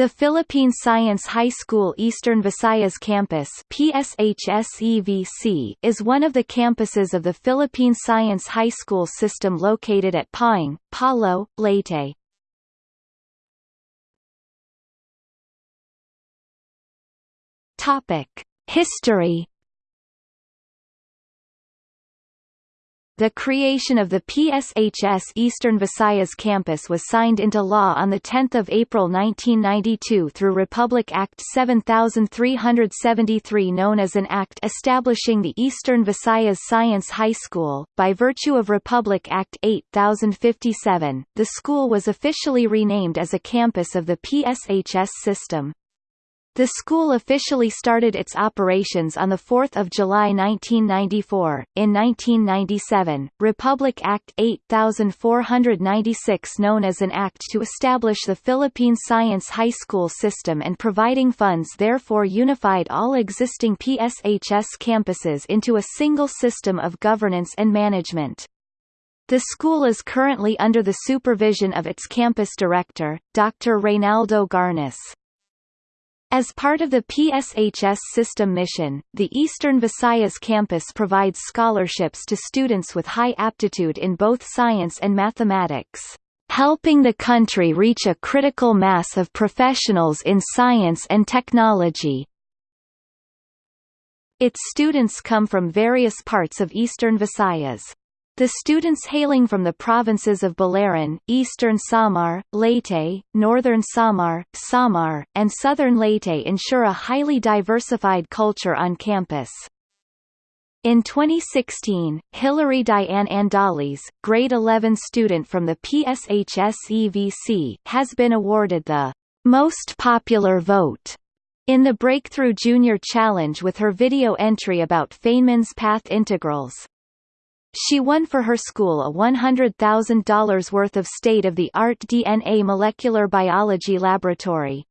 The Philippine Science High School Eastern Visayas Campus PSHSEVC is one of the campuses of the Philippine Science High School system located at Pawing, Palo, Leyte. History The creation of the PSHS Eastern Visayas campus was signed into law on 10 April 1992 through Republic Act 7373 known as an Act establishing the Eastern Visayas Science High School. By virtue of Republic Act 8057, the school was officially renamed as a campus of the PSHS system. The school officially started its operations on 4 July 1994. In 1997, Republic Act 8496 known as an act to establish the Philippine Science High School system and providing funds therefore unified all existing PSHS campuses into a single system of governance and management. The school is currently under the supervision of its campus director, Dr. Reynaldo Garnis. As part of the PSHS system mission, the Eastern Visayas campus provides scholarships to students with high aptitude in both science and mathematics, helping the country reach a critical mass of professionals in science and technology. Its students come from various parts of Eastern Visayas. The students hailing from the provinces of Biliran, Eastern Samar, Leyte, Northern Samar, Samar, and Southern Leyte ensure a highly diversified culture on campus. In 2016, Hilary Diane Andales, grade 11 student from the PSHS-EVC, has been awarded the Most Popular Vote in the Breakthrough Junior Challenge with her video entry about Feynman's path integrals. She won for her school a $100,000 worth of state-of-the-art DNA molecular biology laboratory.